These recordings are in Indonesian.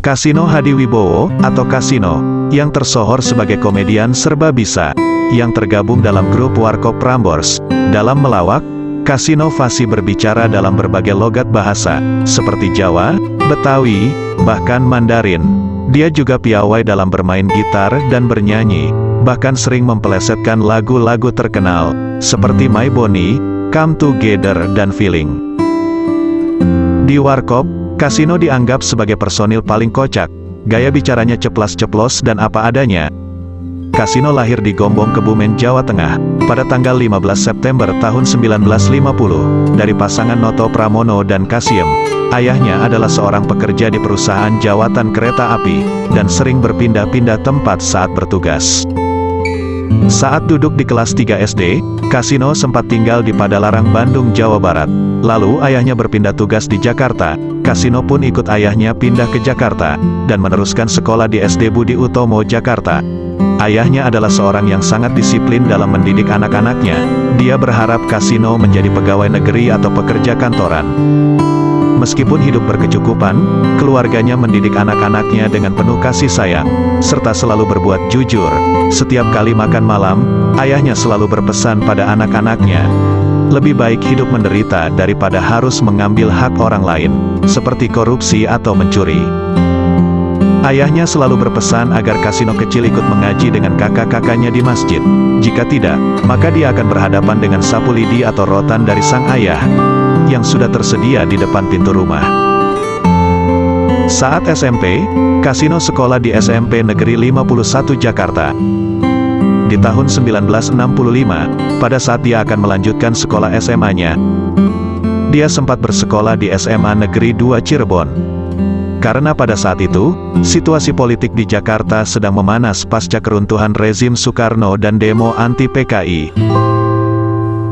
Kasino Hadi Wibowo, atau Kasino, yang tersohor sebagai komedian serba bisa, yang tergabung dalam grup Warkop Prambors. Dalam melawak, Kasino fasih berbicara dalam berbagai logat bahasa, seperti Jawa, Betawi, bahkan Mandarin. Dia juga piawai dalam bermain gitar dan bernyanyi, bahkan sering mempelesetkan lagu-lagu terkenal, seperti My Bonnie, Come Together dan Feeling. Di Warkop, Kasino dianggap sebagai personil paling kocak, gaya bicaranya ceplas-ceplos dan apa adanya. Kasino lahir di Gombong Kebumen, Jawa Tengah, pada tanggal 15 September tahun 1950, dari pasangan Noto Pramono dan Kasiem. Ayahnya adalah seorang pekerja di perusahaan jawatan kereta api, dan sering berpindah-pindah tempat saat bertugas. Saat duduk di kelas 3 SD, Kasino sempat tinggal di Padalarang, Bandung, Jawa Barat. Lalu ayahnya berpindah tugas di Jakarta, Kasino pun ikut ayahnya pindah ke Jakarta, dan meneruskan sekolah di SD Budi Utomo, Jakarta. Ayahnya adalah seorang yang sangat disiplin dalam mendidik anak-anaknya. Dia berharap Kasino menjadi pegawai negeri atau pekerja kantoran. Meskipun hidup berkecukupan, keluarganya mendidik anak-anaknya dengan penuh kasih sayang, serta selalu berbuat jujur. Setiap kali makan malam, ayahnya selalu berpesan pada anak-anaknya, lebih baik hidup menderita daripada harus mengambil hak orang lain, seperti korupsi atau mencuri. Ayahnya selalu berpesan agar Kasino kecil ikut mengaji dengan kakak-kakaknya di masjid. Jika tidak, maka dia akan berhadapan dengan sapu lidi atau rotan dari sang ayah, yang sudah tersedia di depan pintu rumah. Saat SMP, Kasino sekolah di SMP Negeri 51 Jakarta. Di tahun 1965, pada saat dia akan melanjutkan sekolah SMA-nya, dia sempat bersekolah di SMA Negeri 2 Cirebon. Karena pada saat itu, situasi politik di Jakarta sedang memanas pasca keruntuhan rezim Soekarno dan demo anti-PKI.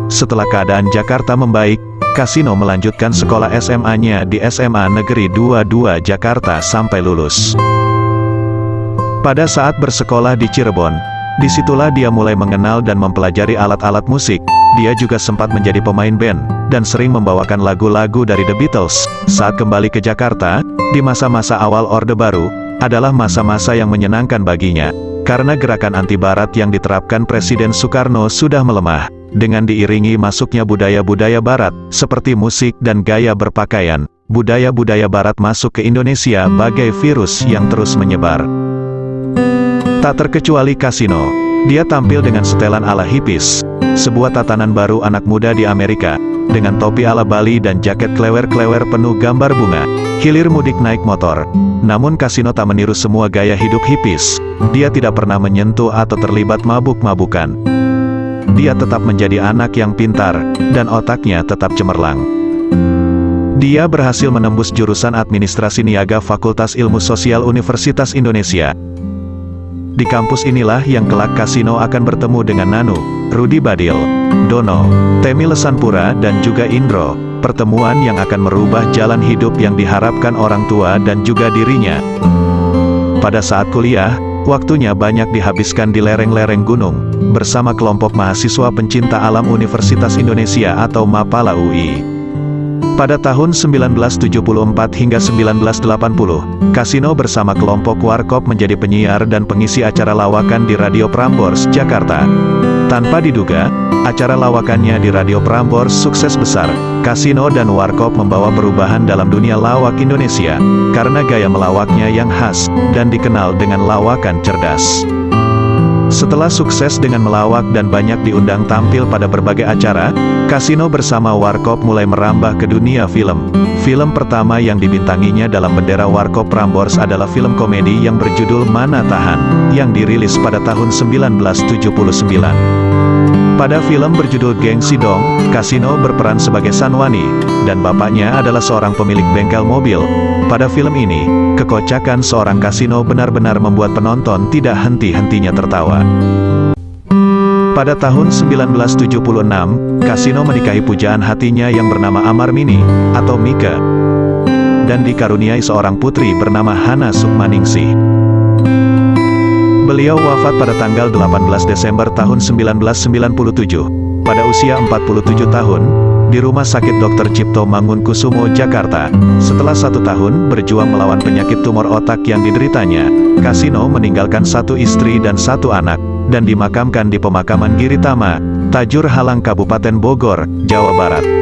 Setelah keadaan Jakarta membaik, Kasino melanjutkan sekolah SMA-nya di SMA Negeri 22 Jakarta sampai lulus. Pada saat bersekolah di Cirebon, di situlah dia mulai mengenal dan mempelajari alat-alat musik. Dia juga sempat menjadi pemain band, dan sering membawakan lagu-lagu dari The Beatles. Saat kembali ke Jakarta, di masa-masa awal Orde Baru, adalah masa-masa yang menyenangkan baginya, karena gerakan anti-barat yang diterapkan Presiden Soekarno sudah melemah. Dengan diiringi masuknya budaya-budaya barat, seperti musik dan gaya berpakaian, budaya-budaya barat masuk ke Indonesia bagai virus yang terus menyebar. Tak terkecuali kasino, dia tampil dengan setelan ala hippies, sebuah tatanan baru anak muda di Amerika, dengan topi ala Bali dan jaket klewer-klewer penuh gambar bunga, hilir mudik naik motor. Namun kasino tak meniru semua gaya hidup hippies, dia tidak pernah menyentuh atau terlibat mabuk-mabukan dia tetap menjadi anak yang pintar, dan otaknya tetap cemerlang. Dia berhasil menembus jurusan administrasi niaga Fakultas Ilmu Sosial Universitas Indonesia. Di kampus inilah yang kelak Kasino akan bertemu dengan Nanu, Rudi Badil, Dono, Temi Lesanpura dan juga Indro, pertemuan yang akan merubah jalan hidup yang diharapkan orang tua dan juga dirinya. Pada saat kuliah, Waktunya banyak dihabiskan di lereng-lereng gunung, bersama kelompok mahasiswa pencinta alam Universitas Indonesia atau MAPALA UI. Pada tahun 1974 hingga 1980, Kasino bersama kelompok Warkop menjadi penyiar dan pengisi acara lawakan di Radio Prambors, Jakarta. Tanpa diduga, acara lawakannya di Radio Prambors sukses besar. Kasino dan Warkop membawa perubahan dalam dunia lawak Indonesia, karena gaya melawaknya yang khas, dan dikenal dengan lawakan cerdas. Setelah sukses dengan melawak dan banyak diundang tampil pada berbagai acara, Kasino bersama Warkop mulai merambah ke dunia film. Film pertama yang dibintanginya dalam bendera Warkop Prambors adalah film komedi yang berjudul Mana Tahan, yang dirilis pada tahun 1979. Pada film berjudul Geng Sidong, Kasino berperan sebagai Sanwani, dan bapaknya adalah seorang pemilik bengkel mobil. Pada film ini, kekocakan seorang kasino benar-benar membuat penonton tidak henti-hentinya tertawa. Pada tahun 1976, Kasino menikahi pujaan hatinya yang bernama Amar Mini, atau Mika, dan dikaruniai seorang putri bernama Hana Sukmaningsih. Beliau wafat pada tanggal 18 Desember tahun 1997. Pada usia 47 tahun, di Rumah Sakit Dr. Cipto Mangunkusumo, Jakarta. Setelah satu tahun berjuang melawan penyakit tumor otak yang dideritanya, Kasino meninggalkan satu istri dan satu anak, dan dimakamkan di pemakaman Giritama, Tajur Halang Kabupaten Bogor, Jawa Barat.